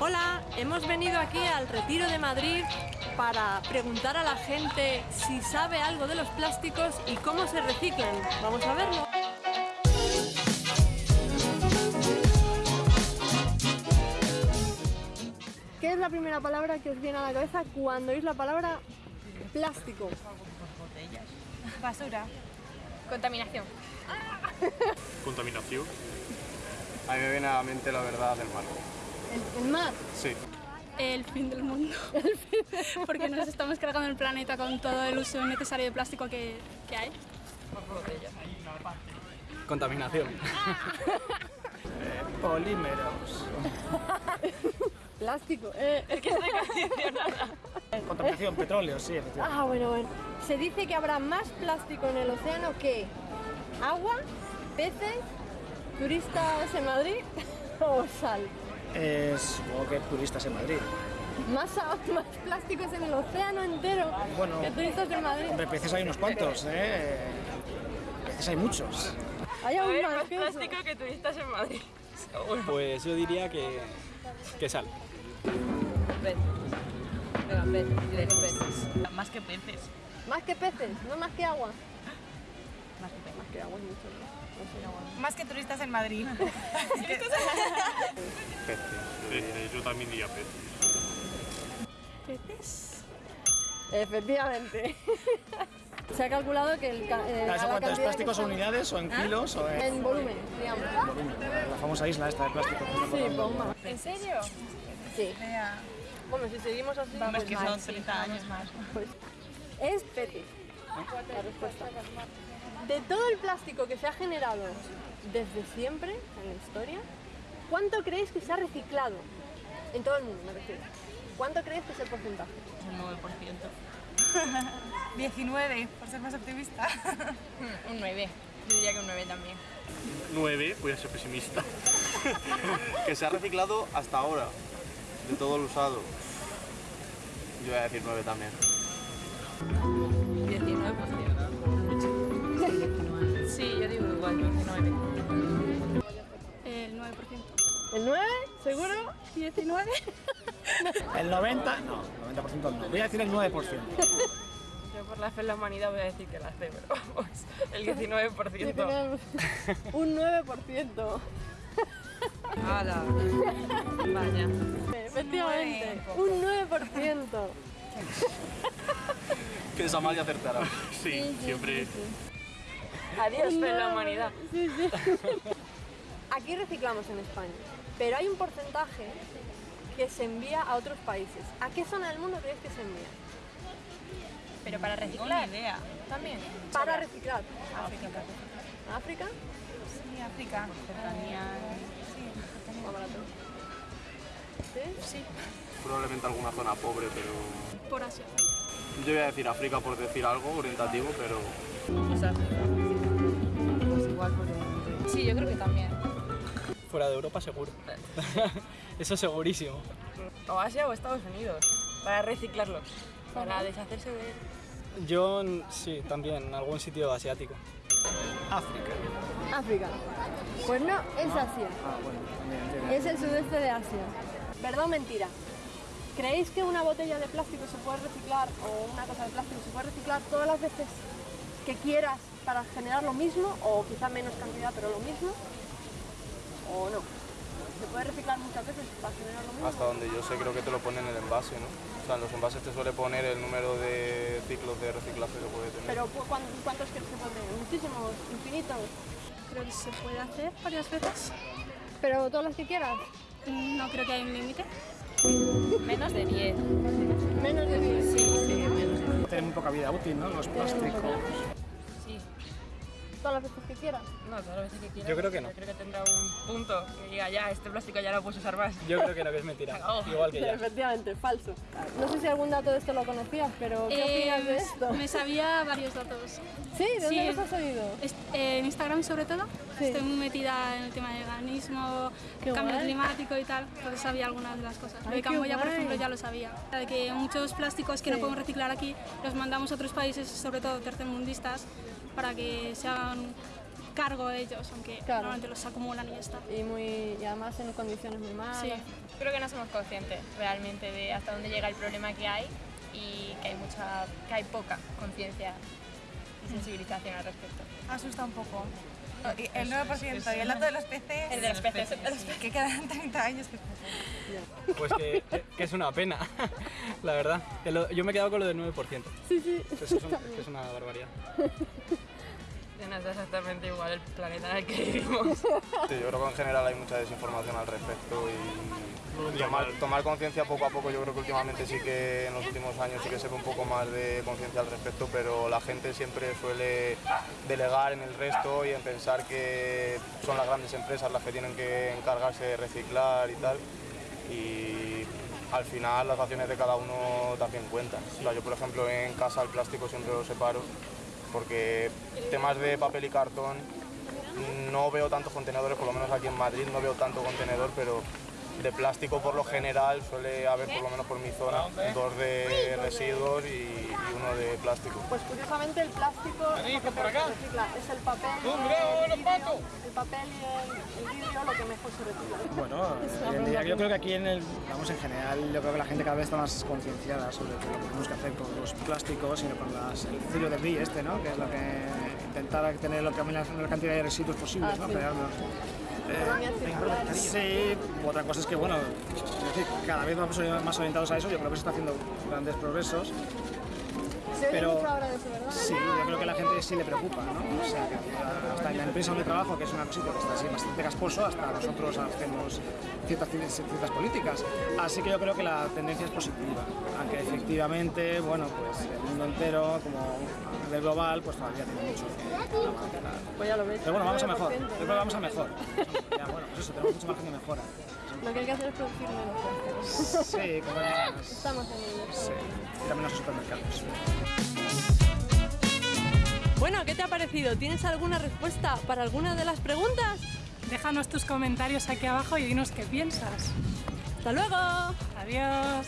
Hola, hemos venido aquí al Retiro de Madrid para preguntar a la gente si sabe algo de los plásticos y cómo se reciclan. Vamos a verlo. ¿Qué es la primera palabra que os viene a la cabeza cuando oís la palabra plástico? Basura. Contaminación. Contaminación. A mí me viene a la mente la verdad del mar. El, el mar. Sí. El fin del mundo. Porque nos estamos cargando el planeta con todo el uso innecesario de plástico que, que hay. Contaminación. Polímeros. Plástico. Eh, es que Contaminación, petróleo, sí, efectivamente. Ah, bueno, bueno. Se dice que habrá más plástico en el océano que agua, peces, turistas en Madrid o sal. Es, supongo que turistas en Madrid. Más, más plásticos en el océano entero Bueno. que turistas en Madrid. Hombre, peces hay unos cuantos, ¿eh? Peces hay muchos. Hay aún más que eso. que turistas en Madrid. Pues yo diría que, que sal. Venga, que peces. Más que peces. Más que peces, no más que agua. Más que peces. Más que agua es mucho. Más que turistas en Madrid. Peces, yo también diría peces. ¿Peces? Efectivamente. Se ha calculado que el, eh, ¿Eso la cuántos cantidad plásticos o unidades o en kilos o en En volumen, digamos. la famosa isla esta de plástico? Sí, más. ¿En serio? Sí. Bueno, si seguimos así, Vamos, pues que más. son 30 años más. Pues es peces. La respuesta. De todo el plástico que se ha generado desde siempre en la historia, ¿cuánto creéis que se ha reciclado? En todo el mundo, me refiero. ¿Cuánto creéis que es el porcentaje? Un 9%. 19, por ser más optimista. Un 9. Yo diría que un 9 también. 9, voy a ser pesimista. Que se ha reciclado hasta ahora. De todo lo usado. Yo voy a decir 9 también. 9. El 9%. ¿El 9? ¿Seguro? Sí. ¿19? el 90, no, el 90% no. Voy a decir el 9%. Yo por la fe en la humanidad voy a decir que la C, pero vamos, el 19%. Un 9%. ¡Hala! Vaya. Efectivamente, un 9%. que Samalia acertará. Sí, siempre. Adiós, en la humanidad. Sí, sí. Aquí reciclamos en España, pero hay un porcentaje que se envía a otros países. ¿A qué zona del mundo creéis que se envía? Pero para reciclar. ni idea. También. Para reciclar. África. ¿África? Sí, África. Cercanía. Más barato. ¿Sí? Sí, Probablemente alguna zona pobre, pero... por Asia. Yo voy a decir África por decir algo orientativo, pero... Pues Sí, yo creo que también. Fuera de Europa seguro. Eso segurísimo. O Asia o Estados Unidos. Para reciclarlos. Para deshacerse de él. Yo sí, también, en algún sitio asiático. África. África. Pues no, es Asia. Ah, bueno, también. Es el sudeste de Asia. ¿Verdad o mentira? ¿Creéis que una botella de plástico se puede reciclar o una cosa de plástico se puede reciclar todas las veces que quieras para generar lo mismo o quizá menos cantidad pero lo mismo? ¿O no? ¿Se puede reciclar muchas veces para generar lo mismo? Hasta donde yo sé creo que te lo ponen en el envase, ¿no? O sea, en los envases te suele poner el número de ciclos de reciclaje que puede tener. Pero ¿cu- cuán- ¿cuántos crees que puede tener? Muchísimos, infinitos. Creo que se puede hacer varias veces. Pero todas las que quieras. No creo que haya un límite. Menos de 10. Menos de 10. Sí, sí, menos de 10. Tienen muy poca vida útil, ¿no? Los plásticos. Todas las veces que quieras. No, todas las veces que quieras. Yo creo que no. Yo creo que tendrá un punto que diga ya, este plástico ya no lo puedes usar más. Yo creo que no, que es mentira. Igual que ya. Efectivamente, falso. No sé si algún dato de esto lo conocías, pero ¿qué opinas de Eh, esto? Me sabía varios datos. Sí, ¿de dónde Sí. los has oído? Eh, en Instagram sobre todo, Sí. estoy muy metida en el tema de veganismo, Qué cambio guay. climático y tal, entonces sabía algunas de las cosas. Lo de Camboya, por ejemplo, ya lo sabía. De que muchos plásticos que Sí. no podemos reciclar aquí los mandamos a otros países, sobre todo tercermundistas, para que se hagan cargo ellos, aunque Claro. normalmente los acumulan y ya está. Y, muy, y además en condiciones muy malas. Sí. Creo que no somos conscientes realmente de hasta dónde llega el problema que hay y que hay mucha, que hay poca conciencia y sensibilización al respecto. Asusta un poco. El 9% y el dato de los peces. El de los peces, el de los peces. Que quedan 30 años que es Pues que, que es una pena, la verdad. Que Yo me he quedado con lo del 9%. Sí, sí. Que eso es, una, que es una barbaridad. Nos da exactamente igual el planeta en el que vivimos. Sí, yo creo que en general hay mucha desinformación al respecto y tomar, conciencia poco a poco. Yo creo que últimamente sí que en los últimos años sí que se ve un poco más de conciencia al respecto, pero la gente siempre suele delegar en el resto y en pensar que son las grandes empresas las que tienen que encargarse de reciclar y tal. Y al final las acciones de cada uno también cuentan. O yo por ejemplo en casa el plástico siempre lo separo porque temas de papel y cartón no veo tantos contenedores, por lo menos aquí en Madrid no veo tanto contenedor, pero de plástico por lo general suele haber, por lo menos por mi zona, dos de residuos y, y uno de plástico. Pues curiosamente el plástico lo que peor se recicla es el papel, y el, vidrio, el papel y el, el vidrio lo que mejor se recicla. Bueno, día yo creo que aquí en el, vamos en general, yo creo que la gente cada vez está más concienciada sobre lo que tenemos que hacer con los plásticos y no con las, el ciclo de BRI este, ¿no? Que es lo que intentar tener lo que, la menor cantidad de residuos posibles, Ah, ¿no? sí. Sí, otra cosa es que, bueno, es decir, cada vez vamos más orientados a eso, yo creo que se está haciendo grandes progresos. Se pero- mucho ahora de eso, ¿verdad? Sí, creo que a la gente sí le preocupa, ¿no? O sea, que hasta en la empresa donde trabajo, que es una cosita que está así bastante casposo, hasta nosotros hacemos ciertas, ciertas políticas. Así que yo creo que la tendencia es positiva, aunque efectivamente, bueno, pues el mundo entero, como a nivel global, pues todavía tiene mucho que. Pues ya lo ves. Pero bueno, vamos a mejor, 9%, yo creo que vamos a mejor. Ya, bueno, pues eso, tenemos mucho margen de mejora. Lo que hay que hacer es producir menos. Sí, más, Estamos en ello. sí, ir a menos supermercados. Bueno, ¿qué te ha parecido? ¿Tienes alguna respuesta para alguna de las preguntas? Déjanos tus comentarios aquí abajo y dinos qué piensas. ¡Hasta luego! Adiós.